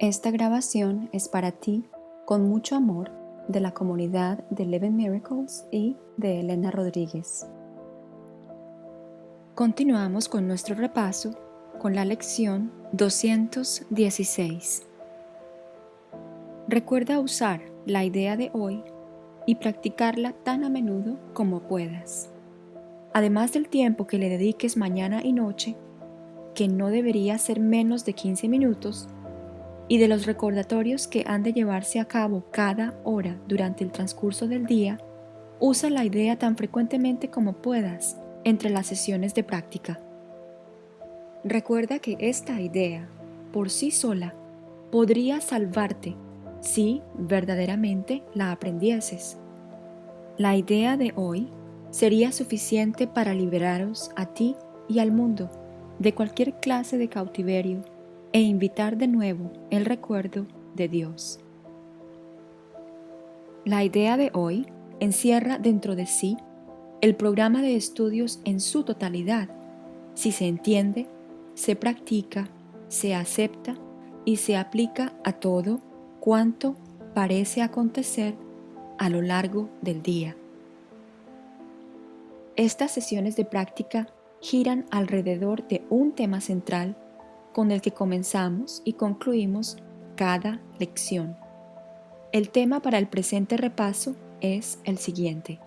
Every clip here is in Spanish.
Esta grabación es para ti con mucho amor de la comunidad de Eleven Miracles y de Elena Rodríguez. Continuamos con nuestro repaso con la lección 216. Recuerda usar la idea de hoy y practicarla tan a menudo como puedas. Además del tiempo que le dediques mañana y noche, que no debería ser menos de 15 minutos, y de los recordatorios que han de llevarse a cabo cada hora durante el transcurso del día, usa la idea tan frecuentemente como puedas entre las sesiones de práctica. Recuerda que esta idea, por sí sola, podría salvarte si verdaderamente la aprendieses. La idea de hoy sería suficiente para liberaros a ti y al mundo de cualquier clase de cautiverio e invitar de nuevo el recuerdo de Dios. La idea de hoy encierra dentro de sí el programa de estudios en su totalidad, si se entiende, se practica, se acepta y se aplica a todo cuanto parece acontecer a lo largo del día. Estas sesiones de práctica giran alrededor de un tema central con el que comenzamos y concluimos cada lección. El tema para el presente repaso es el siguiente.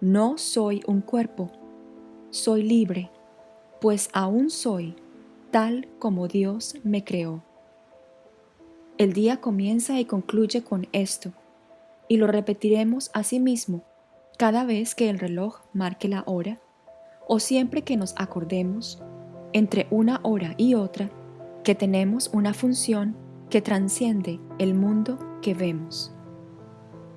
No soy un cuerpo, soy libre, pues aún soy tal como Dios me creó. El día comienza y concluye con esto, y lo repetiremos a sí mismo cada vez que el reloj marque la hora o siempre que nos acordemos entre una hora y otra que tenemos una función que transciende el mundo que vemos.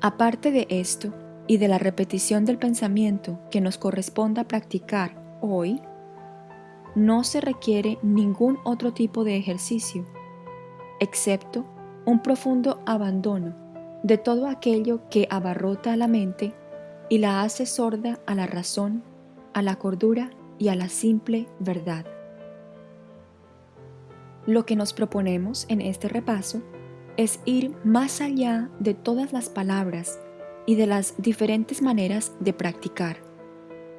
Aparte de esto y de la repetición del pensamiento que nos corresponda practicar hoy, no se requiere ningún otro tipo de ejercicio, excepto un profundo abandono de todo aquello que abarrota a la mente y la hace sorda a la razón, a la cordura y a la simple verdad. Lo que nos proponemos en este repaso es ir más allá de todas las palabras y de las diferentes maneras de practicar,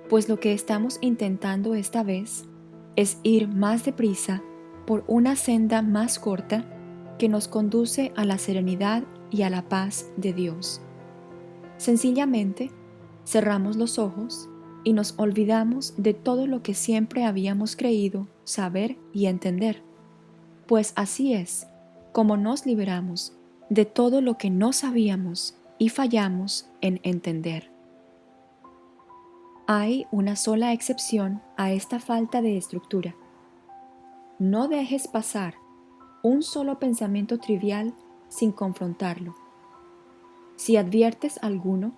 pues lo que estamos intentando esta vez es ir más deprisa por una senda más corta que nos conduce a la serenidad y a la paz de Dios. Sencillamente, cerramos los ojos y nos olvidamos de todo lo que siempre habíamos creído saber y entender pues así es como nos liberamos de todo lo que no sabíamos y fallamos en entender. Hay una sola excepción a esta falta de estructura. No dejes pasar un solo pensamiento trivial sin confrontarlo. Si adviertes alguno,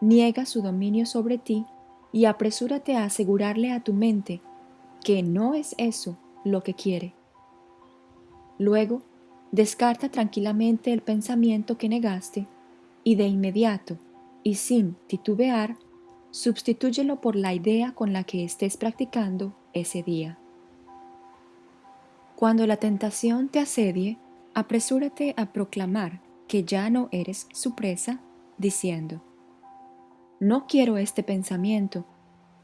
niega su dominio sobre ti y apresúrate a asegurarle a tu mente que no es eso lo que quiere. Luego, descarta tranquilamente el pensamiento que negaste y de inmediato, y sin titubear, sustitúyelo por la idea con la que estés practicando ese día. Cuando la tentación te asedie, apresúrate a proclamar que ya no eres su presa, diciendo, no quiero este pensamiento,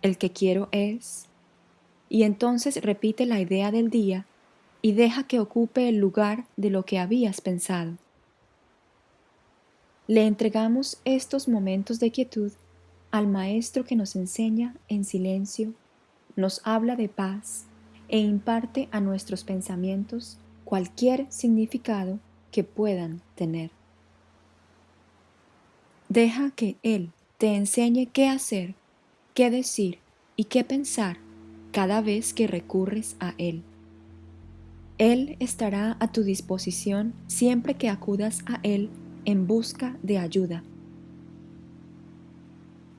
el que quiero es... Y entonces repite la idea del día y deja que ocupe el lugar de lo que habías pensado. Le entregamos estos momentos de quietud al Maestro que nos enseña en silencio, nos habla de paz e imparte a nuestros pensamientos cualquier significado que puedan tener. Deja que Él te enseñe qué hacer, qué decir y qué pensar cada vez que recurres a Él. Él estará a tu disposición siempre que acudas a Él en busca de ayuda.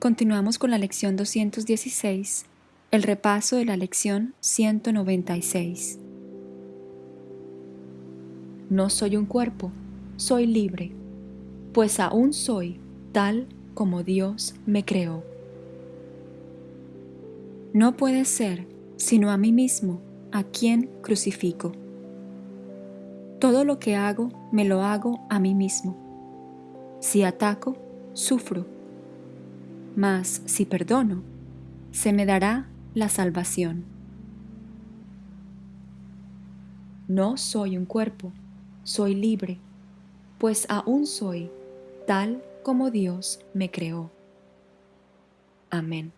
Continuamos con la lección 216, el repaso de la lección 196. No soy un cuerpo, soy libre, pues aún soy tal como Dios me creó. No puede ser sino a mí mismo a quien crucifico Todo lo que hago, me lo hago a mí mismo. Si ataco, sufro. Mas si perdono, se me dará la salvación. No soy un cuerpo, soy libre, pues aún soy tal como Dios me creó. Amén.